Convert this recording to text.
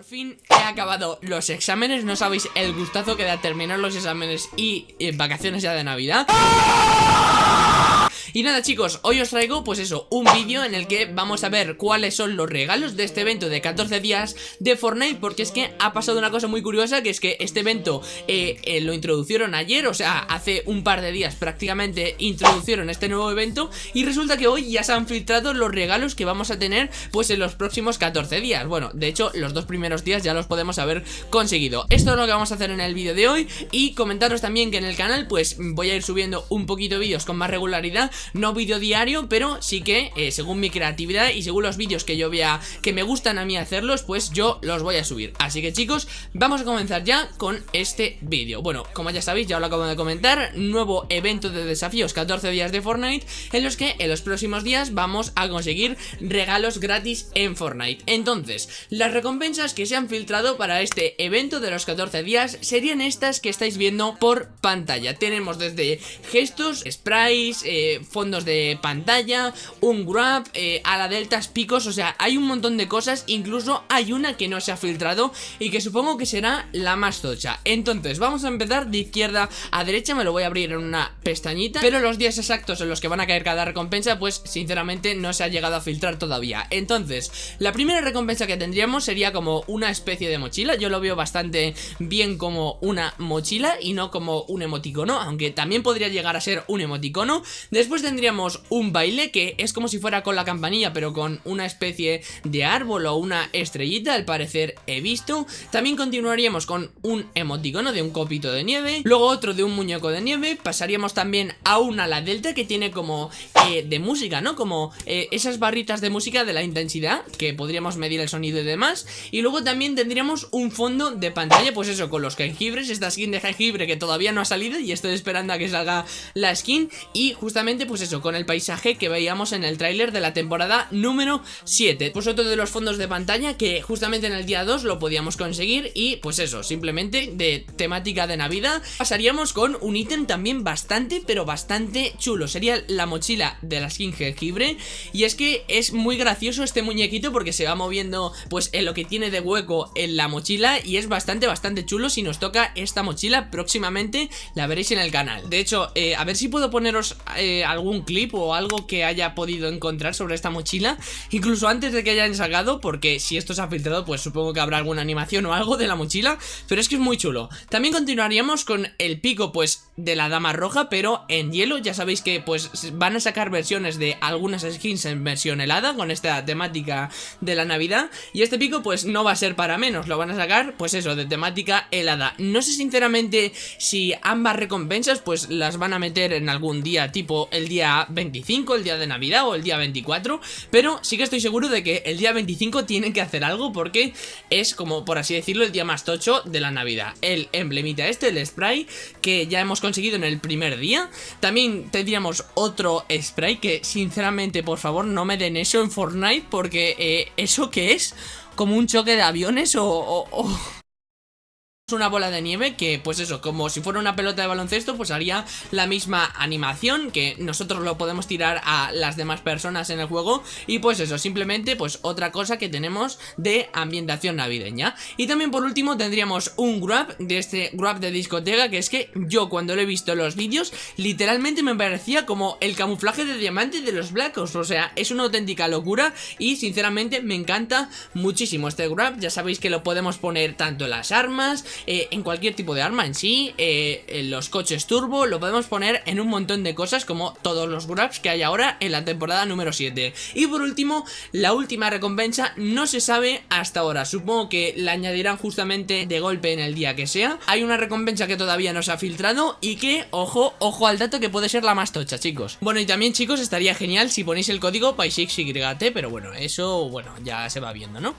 Por fin he acabado los exámenes, no sabéis el gustazo que da terminar los exámenes y, y vacaciones ya de Navidad. Y nada chicos, hoy os traigo pues eso, un vídeo en el que vamos a ver cuáles son los regalos de este evento de 14 días de Fortnite Porque es que ha pasado una cosa muy curiosa que es que este evento eh, eh, lo introducieron ayer, o sea, hace un par de días prácticamente introducieron este nuevo evento Y resulta que hoy ya se han filtrado los regalos que vamos a tener pues en los próximos 14 días. Bueno, de hecho los dos primeros días ya los podemos haber conseguido. Esto es lo que vamos a hacer en el vídeo de hoy Y comentaros también que en el canal pues voy a ir subiendo un poquito vídeos con más regularidad no vídeo diario, pero sí que eh, según mi creatividad y según los vídeos que yo vea que me gustan a mí hacerlos, pues yo los voy a subir. Así que chicos, vamos a comenzar ya con este vídeo. Bueno, como ya sabéis, ya lo acabo de comentar, nuevo evento de desafíos 14 días de Fortnite, en los que en los próximos días vamos a conseguir regalos gratis en Fortnite. Entonces, las recompensas que se han filtrado para este evento de los 14 días serían estas que estáis viendo por pantalla. Tenemos desde gestos, sprays, eh, fondos de pantalla, un grab, eh, a la deltas picos, o sea, hay un montón de cosas, incluso hay una que no se ha filtrado y que supongo que será la más tocha. Entonces, vamos a empezar de izquierda a derecha, me lo voy a abrir en una pestañita, pero los días exactos en los que van a caer cada recompensa, pues sinceramente no se ha llegado a filtrar todavía. Entonces, la primera recompensa que tendríamos sería como una especie de mochila, yo lo veo bastante bien como una mochila y no como un emoticono, aunque también podría llegar a ser un emoticono. Después tendríamos un baile que es como si fuera con la campanilla pero con una especie de árbol o una estrellita al parecer he visto. También continuaríamos con un emoticono de un copito de nieve, luego otro de un muñeco de nieve, pasaríamos también a una la delta que tiene como eh, de música, ¿no? Como eh, esas barritas de música de la intensidad que podríamos medir el sonido y demás. Y luego también tendríamos un fondo de pantalla, pues eso, con los jengibres, esta skin de jengibre que todavía no ha salido y estoy esperando a que salga la skin y justamente pues eso, con el paisaje que veíamos en el tráiler de la temporada número 7. Pues otro de los fondos de pantalla que justamente en el día 2 lo podíamos conseguir y pues eso, simplemente de temática de Navidad. Pasaríamos con un ítem también bastante, pero bastante chulo. Sería la mochila de la skin jengibre y es que es muy gracioso este muñequito porque se va moviendo pues en lo que tiene de hueco en la mochila y es bastante, bastante chulo. Si nos toca esta mochila próximamente la veréis en el canal. De hecho, eh, a ver si puedo poneros eh, algún clip o algo que haya podido encontrar sobre esta mochila Incluso antes de que hayan sacado Porque si esto se ha filtrado pues supongo que habrá alguna animación o algo de la mochila Pero es que es muy chulo. También continuaríamos con el pico pues de la dama roja Pero en hielo. Ya sabéis que pues van a sacar versiones de algunas skins en versión helada Con esta temática de la navidad Y este pico pues no va a ser para menos. Lo van a sacar pues eso de temática helada. No sé sinceramente si ambas recompensas pues las van a meter en algún día tipo el día 25, el día de Navidad o el día 24 Pero sí que estoy seguro de que el día 25 tienen que hacer algo porque es como por así decirlo el día más tocho de la Navidad El emblemita este, el spray que ya hemos conseguido en el primer día También tendríamos otro spray que sinceramente por favor no me den eso en Fortnite porque eh, ¿eso qué es? ¿Como un choque de aviones o una bola de nieve que pues eso, como si fuera una pelota de baloncesto pues haría la misma animación que nosotros lo podemos tirar a las demás personas en el juego. Y pues eso, simplemente pues otra cosa que tenemos de ambientación navideña. Y también por último tendríamos un grab de este grab de discoteca que es que yo cuando lo he visto en los vídeos literalmente me parecía como el camuflaje de diamante de los Black Ops, o sea, es una auténtica locura y sinceramente me encanta muchísimo este grab, ya sabéis que lo podemos poner tanto en las armas eh, en cualquier tipo de arma en sí, eh, en los coches turbo, lo podemos poner en un montón de cosas como todos los grabs que hay ahora en la temporada número 7. Y por último, la última recompensa no se sabe hasta ahora, supongo que la añadirán justamente de golpe en el día que sea. Hay una recompensa que todavía no se ha filtrado y que, ojo, ojo al dato que puede ser la más tocha, chicos. Bueno, y también, chicos, estaría genial si ponéis el código PAISIXYT, pero bueno, eso, bueno, ya se va viendo, ¿no?